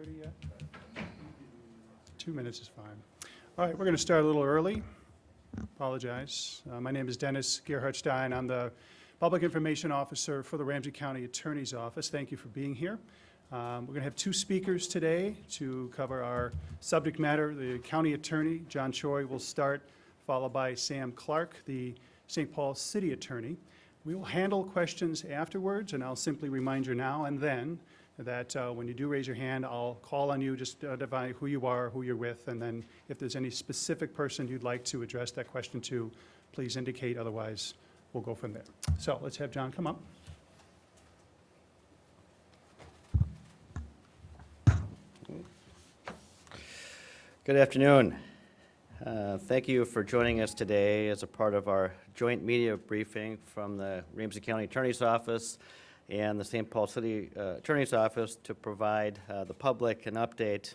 6:30 yet? Two minutes is fine. All right, we're going to start a little early. Apologize. Uh, My name is Dennis Gerhardstein. I'm the Public Information Officer for the Ramsey County Attorney's Office. Thank you for being here. Um, We're going to have two speakers today to cover our subject matter. The County Attorney, John Choi, will start, followed by Sam Clark, the St. Paul City Attorney. We will handle questions afterwards, and I'll simply remind you now and then that uh, when you do raise your hand, I'll call on you, just identify who you are, who you're with, and then if there's any specific person you'd like to address that question to, please indicate, otherwise we'll go from there. So let's have John come up. Good afternoon. Uh, Thank you for joining us today as a part of our joint media briefing from the Ramsey County Attorney's Office and the St. Paul City uh, Attorney's Office to provide uh, the public an update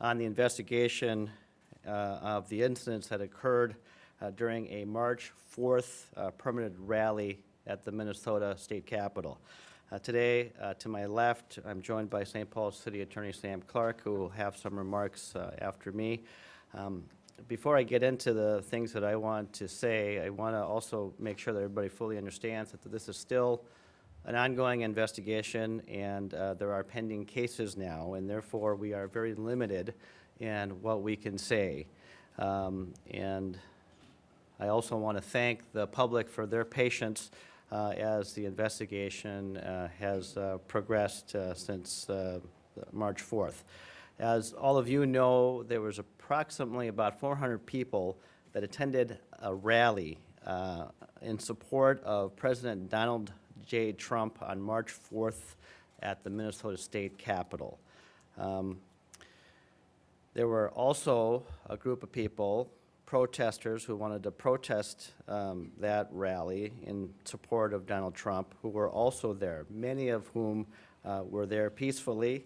on the investigation uh, of the incidents that occurred uh, during a March 4th uh, permanent rally at the Minnesota State Capitol. Today, to my left, I'm joined by St. Paul City Attorney Sam Clark, who will have some remarks after me. Um, Before I get into the things that I want to say, I want to also make sure that everybody fully understands that this is still an ongoing investigation, and uh, there are pending cases now, and therefore, we are very limited in what we can say. Um, And I also want to thank the public for their patience uh, as the investigation uh, has uh, progressed uh, since uh, March 4th. As all of you know, there was approximately about 400 people that attended a rally in support of President Donald J. Trump on March 4th at the Minnesota State Capitol. Um, there were also a group of people, protesters, who wanted to protest um, that rally in support of Donald Trump, who were also there, many of whom uh, were there peacefully,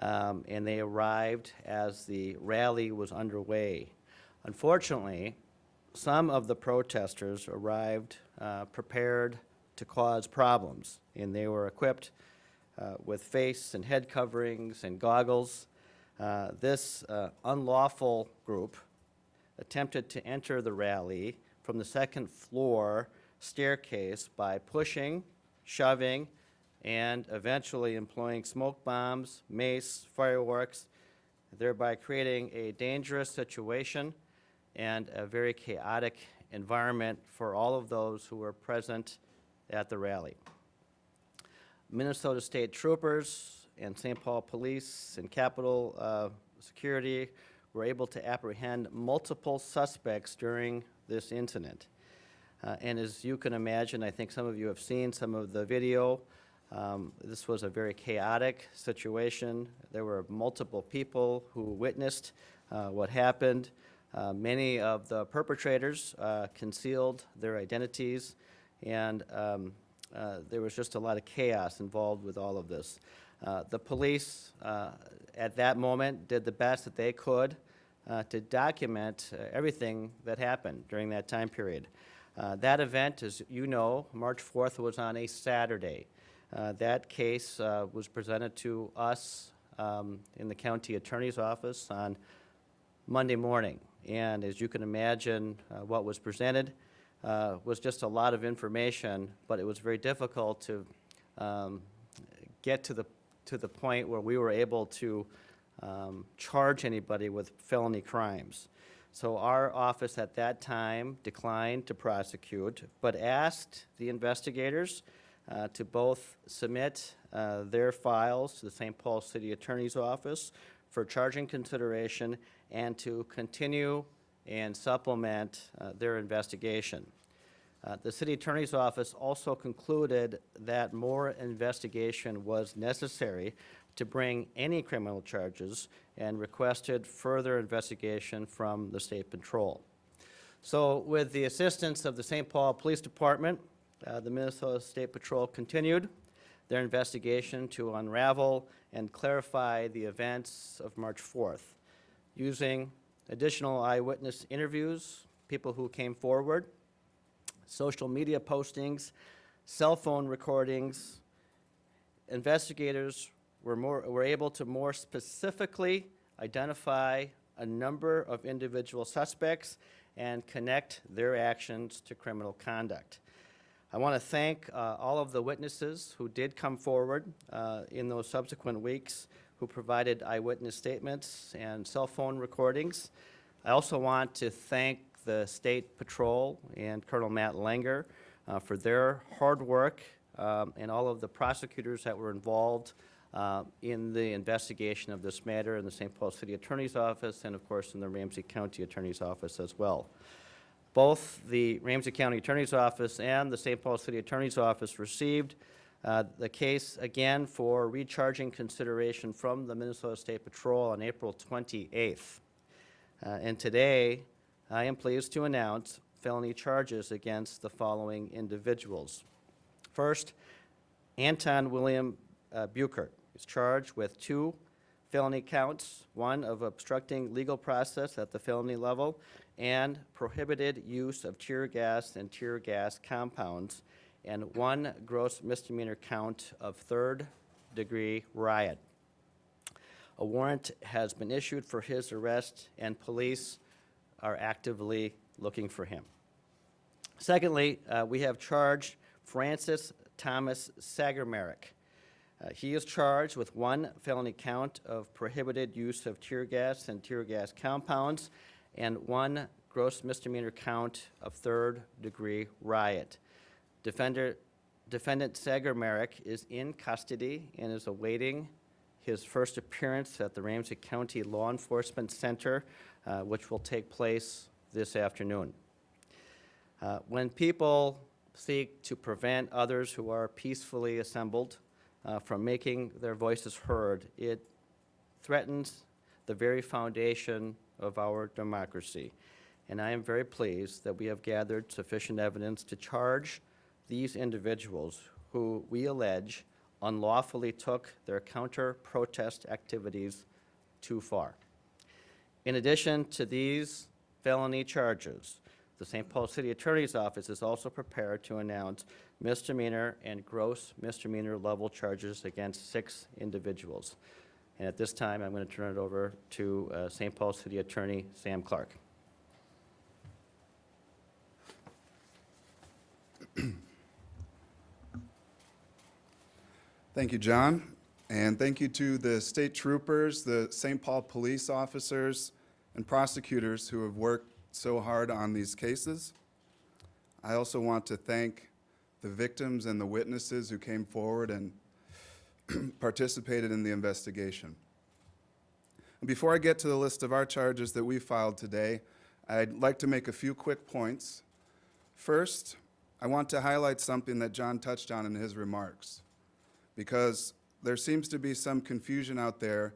um, and they arrived as the rally was underway. Unfortunately, some of the protesters arrived uh, prepared to cause problems, and they were equipped uh, with face and head coverings and goggles. Uh, This uh, unlawful group attempted to enter the rally from the second floor staircase by pushing, shoving, and eventually employing smoke bombs, mace, fireworks, thereby creating a dangerous situation and a very chaotic environment for all of those who were present at the rally. Minnesota State Troopers and St. Paul Police and Capitol uh, Security were able to apprehend multiple suspects during this incident. Uh, And as you can imagine, I think some of you have seen some of the video. Um, This was a very chaotic situation. There were multiple people who witnessed uh, what happened. Uh, Many of the perpetrators uh, concealed their identities, and um, uh, there was just a lot of chaos involved with all of this. Uh, The police, uh, at that moment, did the best that they could uh, to document uh, everything that happened during that time period. That event, as you know, March 4th was on a Saturday. That case was presented to us um, in the county attorney's office on Monday morning. And as you can imagine, uh, what was presented uh, was just a lot of information, but it was very difficult to um, get to the, to the point where we were able to um, charge anybody with felony crimes. So our office at that time declined to prosecute, but asked the investigators uh, to both submit uh, their files to the St. Paul City Attorney's Office for charging consideration and to continue and supplement uh, their investigation. Uh, The city attorney's office also concluded that more investigation was necessary to bring any criminal charges and requested further investigation from the state patrol. So with the assistance of the St. Paul Police Department, uh, the Minnesota State Patrol continued their investigation to unravel and clarify the events of March 4th, using additional eyewitness interviews, people who came forward, social media postings, cell phone recordings. Investigators we're more, we're able to more specifically identify a number of individual suspects and connect their actions to criminal conduct. I want to thank uh, all of the witnesses who did come forward uh, in those subsequent weeks, who provided eyewitness statements and cell phone recordings. I also want to thank the State Patrol and Colonel Matt Langer uh, for their hard work um, and all of the prosecutors that were involved uh, in the investigation of this matter in the St. Paul City Attorney's Office and, of course, in the Ramsey County Attorney's Office as well. Both the Ramsey County Attorney's Office and the St. Paul City Attorney's Office received uh, the case again for recharging consideration from the Minnesota State Patrol on April 28th. Uh, And today, I am pleased to announce felony charges against the following individuals. First, Anton William uh, Buchert is charged with two felony counts, one of obstructing legal process at the felony level and prohibited use of tear gas and tear gas compounds, and one gross misdemeanor count of third-degree riot. A warrant has been issued for his arrest, and police are actively looking for him. Secondly, uh, we have charged Francis Thomas Sagermarick. Uh, He is charged with one felony count of prohibited use of tear gas and tear gas compounds, and one gross misdemeanor count of third-degree riot. Defender, Defendant Sagermarick is in custody and is awaiting his first appearance at the Ramsey County Law Enforcement Center, uh, which will take place this afternoon. Uh, When people seek to prevent others who are peacefully assembled uh, from making their voices heard, it threatens the very foundation of our democracy. And I am very pleased that we have gathered sufficient evidence to charge these individuals who we allege unlawfully took their counter-protest activities too far. In addition to these felony charges, the St. Paul City Attorney's Office is also prepared to announce misdemeanor and gross misdemeanor level charges against six individuals. And at this time, I'm going to turn it over to uh, St. Paul City Attorney Sam Clark. Thank you, John, and thank you to the state troopers, the St. Paul police officers, and prosecutors who have worked so hard on these cases. I also want to thank the victims and the witnesses who came forward and participated in the investigation. And Before I get to the list of our charges that we filed today, I'd like to make a few quick points. First, I want to highlight something that John touched on in his remarks because there seems to be some confusion out there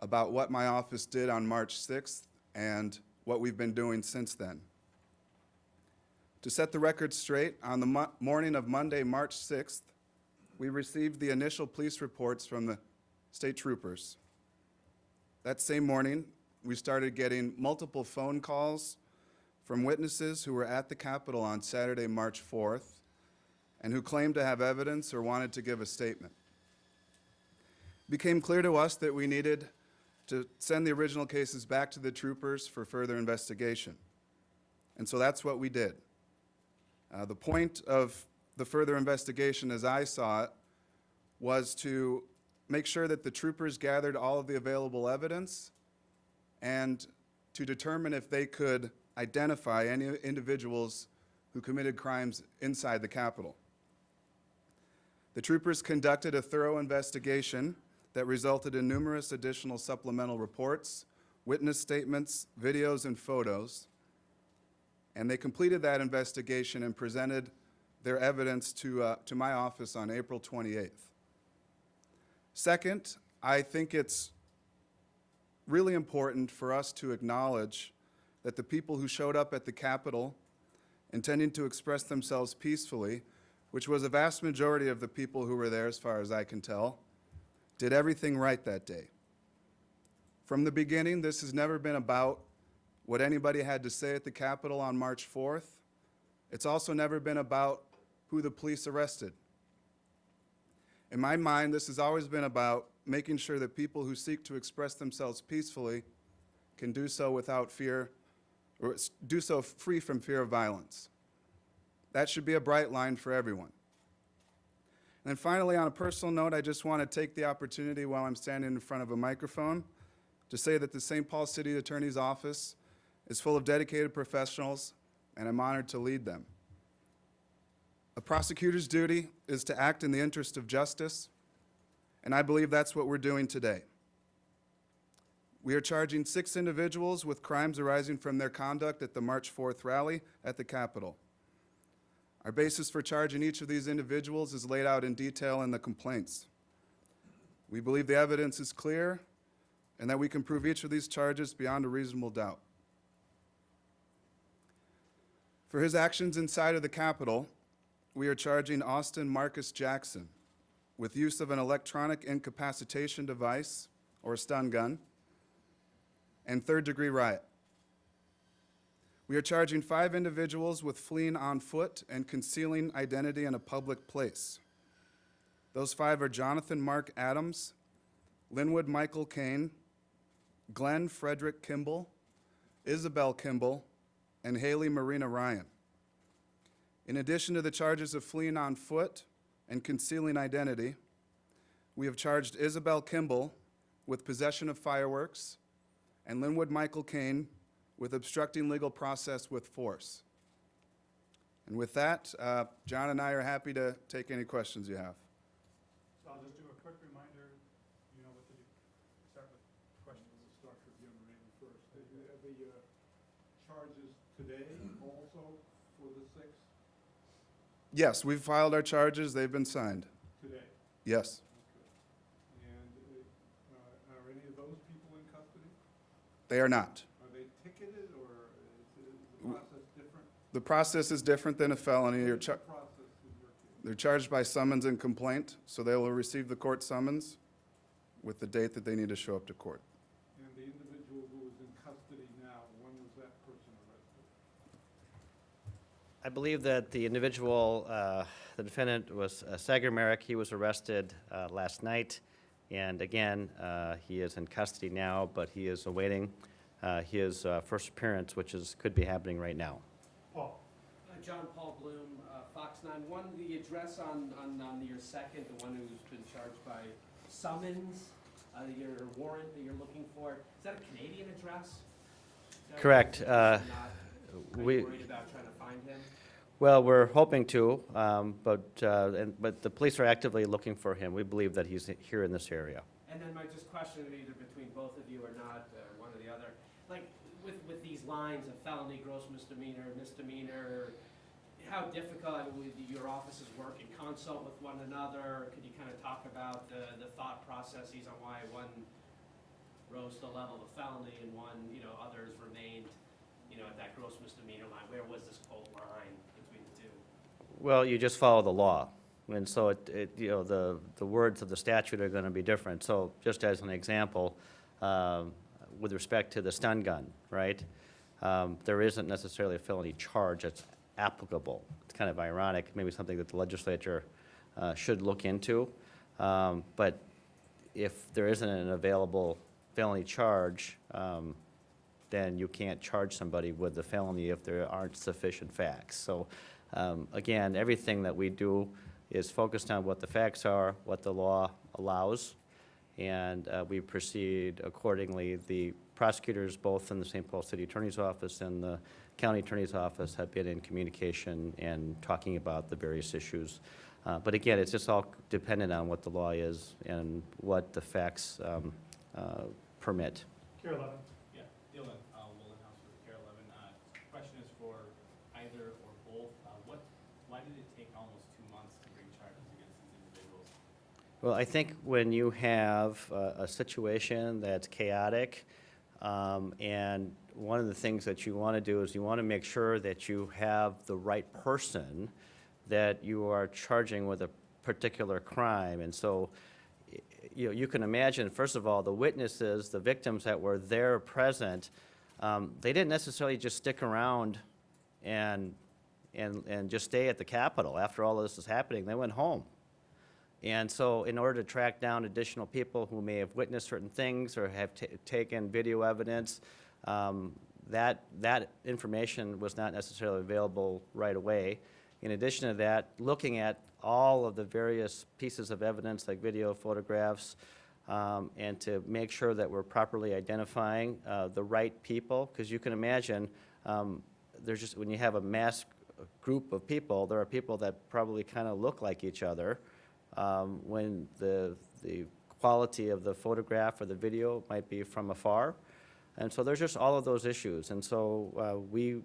about what my office did on March 6th and what we've been doing since then. To set the record straight, on the mo- morning of Monday, March 6th, we received the initial police reports from the state troopers. That same morning, we started getting multiple phone calls from witnesses who were at the Capitol on Saturday, March 4th, and who claimed to have evidence or wanted to give a statement. It became clear to us that we needed to send the original cases back to the troopers for further investigation. And so that's what we did. Uh, the point of the further investigation, as I saw it, was to make sure that the troopers gathered all of the available evidence and to determine if they could identify any individuals who committed crimes inside the Capitol. The troopers conducted a thorough investigation that resulted in numerous additional supplemental reports, witness statements, videos, and photos. And they completed that investigation and presented their evidence to, uh, to my office on April 28th. Second, I think it's really important for us to acknowledge that the people who showed up at the Capitol intending to express themselves peacefully, which was a vast majority of the people who were there, as far as I can tell, did everything right that day. From the beginning, this has never been about what anybody had to say at the Capitol on March 4th. It's also never been about who the police arrested. In my mind, this has always been about making sure that people who seek to express themselves peacefully can do so without fear, or do so free from fear of violence. That should be a bright line for everyone. And then finally, on a personal note, I just want to take the opportunity while I'm standing in front of a microphone to say that the St. Paul City Attorney's Office is full of dedicated professionals, and I'm honored to lead them. A prosecutor's duty is to act in the interest of justice, and I believe that's what we're doing today. We are charging six individuals with crimes arising from their conduct at the March 4th rally at the Capitol. Our basis for charging each of these individuals is laid out in detail in the complaints. We believe the evidence is clear and that we can prove each of these charges beyond a reasonable doubt. For his actions inside of the Capitol, we are charging Austin Marcus Jackson with use of an electronic incapacitation device or stun gun and third-degree riot. We are charging five individuals with fleeing on foot and concealing identity in a public place. Those five are Jonathan Mark Adams, Linwood Michael Kane, Glenn Frederick Kimball, Isabel Kimball, and Haley Marina Ryan. In addition to the charges of fleeing on foot and concealing identity, we have charged Isabel Kimball with possession of fireworks and Linwood Michael Kane with obstructing legal process with force. And with that, uh, John and I are happy to take any questions you have. So I'll just do a quick reminder, you know what to do. Start with questions. With young Randy first. Are the uh, charges today also for the six? Yes, we've filed our charges, they've been signed. Today? Yes. Okay. And uh, are any of those people in custody? They are not. Are they ticketed or is is the process different? The process is different than a felony. You're char- the process in your case? They're charged by summons and complaint, so they will receive the court summons with the date that they need to show up to court. And the individual who is in custody now, when was that person arrested? I believe that the individual, uh, the defendant was uh, Sagermarick. He was arrested uh, last night. And again, uh, he is in custody now, but he is awaiting uh, his uh, first appearance, which is, could be happening right now. Paul? Uh, John Paul Bloom, uh, Fox 9. One, the address on, on, on your second, the one who's been charged by summons, uh, your warrant that you're looking for, is that a Canadian address? Correct, uh, Not- we- worried about trying to find him? Well, we're hoping to, um, but, uh, and- but the police are actively looking for him. We believe that he's here in this area. And then my just question, either between both of you or not, uh, one or the other, like, with, with these lines of felony, gross misdemeanor, misdemeanor, how difficult, would your offices work in consult with one another? Could you kind of talk about the, the thought processes on why one rose to the level of felony and one, you know, others remained, you know, at that gross misdemeanor line? Where was this quote line between the two? Well, you just follow the law. And so it, it, you know, the, the words of the statute are gonna be different. So just as an example, um, with respect to the stun gun, right? Um, there isn't necessarily a felony charge that's applicable. It's kind of ironic, maybe something that the legislature, uh, should look into. Um, but if there isn't an available felony charge, um, then you can't charge somebody with the felony if there aren't sufficient facts. So, um, again, everything that we do is focused on what the facts are, what the law allows, and uh, we proceed accordingly. The prosecutors, both in the St. Paul City Attorney's Office and the County Attorney's Office, have been in communication and talking about the various issues. Uh, But again, it's just all dependent on what the law is and what the facts um, uh, permit. KARE 11? Yeah, Dylan, uh, Willenhouse with KARE 11. Uh, Question is for either or both. Uh, What, why did it take almost two months to bring charges against these individuals? Well, I think when you have a, a situation that's chaotic, um, and one of the things that you want to do is you want to make sure that you have the right person that you are charging with a particular crime. And so, you know, you can imagine, first of all, the witnesses, the victims that were there present, um, they didn't necessarily just stick around and, and, and just stay at the Capitol. After all this is happening, they went home. And so in order to track down additional people who may have witnessed certain things or have ta- taken video evidence, um, that, that information was not necessarily available right away. In addition to that, looking at all of the various pieces of evidence like video, photographs, um, and to make sure that we're properly identifying uh, the right people, because you can imagine, um, there's just, when you have a mass group of people, there are people that probably kind of look like each other, um, when the, the quality of the photograph or the video might be from afar. And so there's just all of those issues. And so uh, we,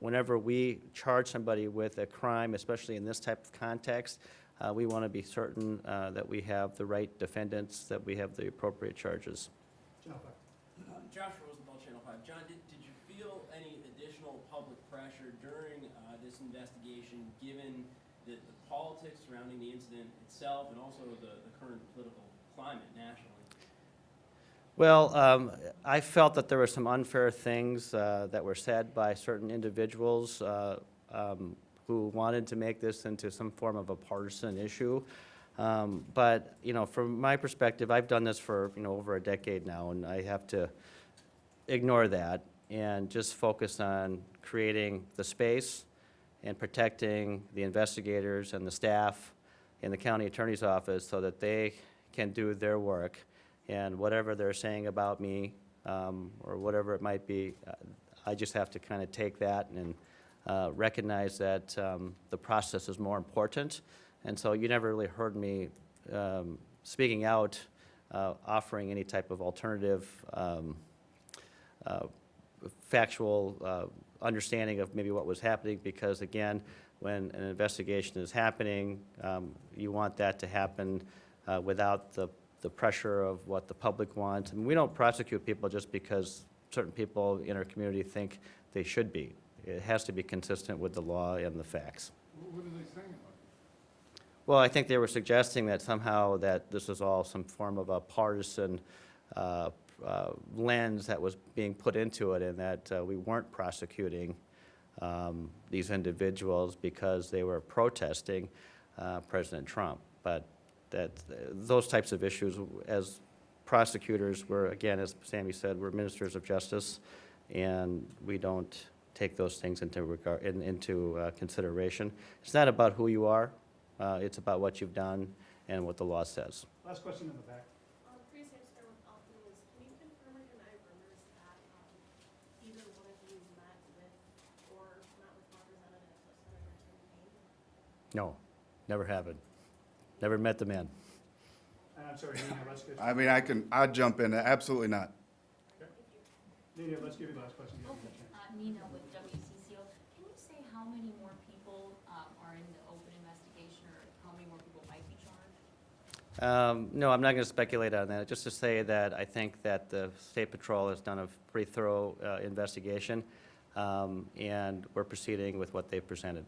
whenever we charge somebody with a crime, especially in this type of context, uh, we want to be certain uh, that we have the right defendants, that we have the appropriate charges. John Clark. Uh, Josh Rosenthal, Channel 5. John, did, did you feel any additional public pressure during uh, this investigation, given the, the politics surrounding the incident itself and also the, the current political climate nationally? Well, um, I felt that there were some unfair things uh, that were said by certain individuals uh, um, who wanted to make this into some form of a partisan issue. Um, But, you know, from my perspective, I've done this for, you know, over a decade now, and I have to ignore that and just focus on creating the space and protecting the investigators and the staff in the county attorney's office so that they can do their work. And whatever they're saying about me, um, or whatever it might be, uh, I just have to kind of take that and uh, recognize that um, the process is more important. And so you never really heard me um, speaking out, uh, offering any type of alternative um, uh, factual uh, understanding of maybe what was happening, because again, when an investigation is happening, um, you want that to happen uh, without the, the pressure of what the public wants. And we don't prosecute people just because certain people in our community think they should be. It has to be consistent with the law and the facts. What are they saying? Well, I think they were suggesting that somehow that this was all some form of a partisan uh, uh, lens that was being put into it, and that uh, we weren't prosecuting um, these individuals because they were protesting uh, President Trump. But that, those types of issues, as prosecutors, we're, again, as Sammy said, we're ministers of justice, and we don't take those things into regard, in- into uh, consideration. It's not about who you are, uh, it's about what you've done and what the law says. Last question in the back. Um, Priya Sampson with Alpha News, can you confirm or deny rumors that, um, either one of you met with or met with representatives of Senator Tim Kaine? No, never happened. Never met the man. And I'm sorry, Nina, let's get, I mean, I can, I'd jump in, absolutely not. Nina, let's give you the last question. You haven't had a chance. Uh, Nina with WCCO. Can you say how many more people um, are in the open investigation or how many more people might be charged? Um, No, I'm not going to speculate on that, just to say that I think that the State Patrol has done a pretty thorough uh, investigation, um, and we're proceeding with what they've presented.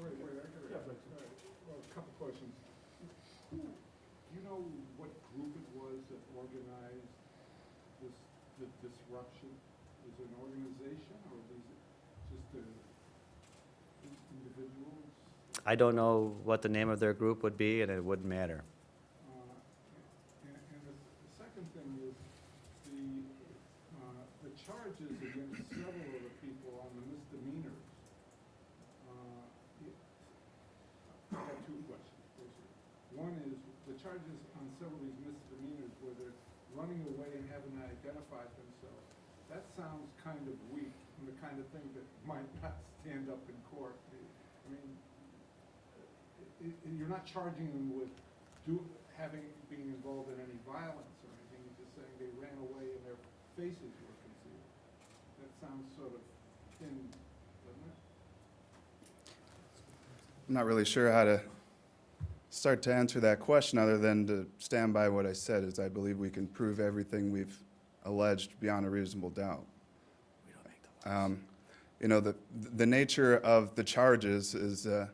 Wait, wait, I gotta, Yeah, please. all right, well, a couple questions. Who, do you know what group it was that organized this, the disruption? Is it an organization or is it just a, in- individuals? I don't know what the name of their group would be, and it wouldn't matter. Uh, the second thing is, the, uh, the charges against several of the people on the misdemeanors. uh, two questions. One is, the charges on several of these misdemeanors where they're running away and haven't identified themselves. That sounds kind of weak, and the kind of thing that might not stand up in court. I mean, i- i- you're not charging them with do, having, being involved in any violence or anything, you're just saying they ran away and their faces were concealed. That sounds sort of thin, doesn't it? I'm not really sure how to start to answer that question, other than to stand by what I said, is I believe we can prove everything we've alleged beyond a reasonable doubt. We don't make the um, You know, the, the nature of the charges is uh,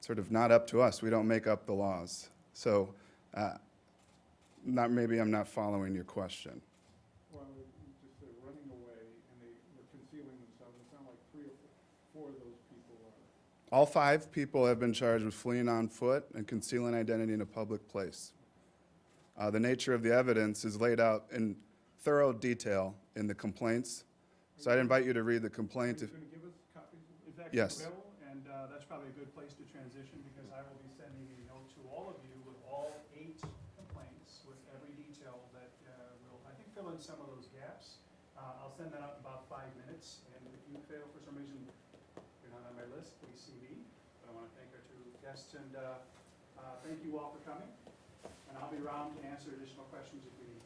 sort of not up to us. We don't make up the laws. So, uh, not, maybe I'm not following your question. Well, you just said running away and they were concealing themselves, it sounded like three or four, of those people are All five people have been charged with fleeing on foot and concealing identity in a public place. Uh, The nature of the evidence is laid out in thorough detail in the complaints. So I'd invite you to read the complaint. if- Going to give us copies? Is that Yes. available? Uh, that's probably a good place to transition because I will be sending a note to all of you with all eight complaints with every detail that uh, will, I think, fill in some of those gaps. Uh, I'll send that out in about five minutes, and if you fail for some reason, you're not on my list, please see me. But I want to thank our two guests, and uh, uh, thank you all for coming. And I'll be around to answer additional questions if you need.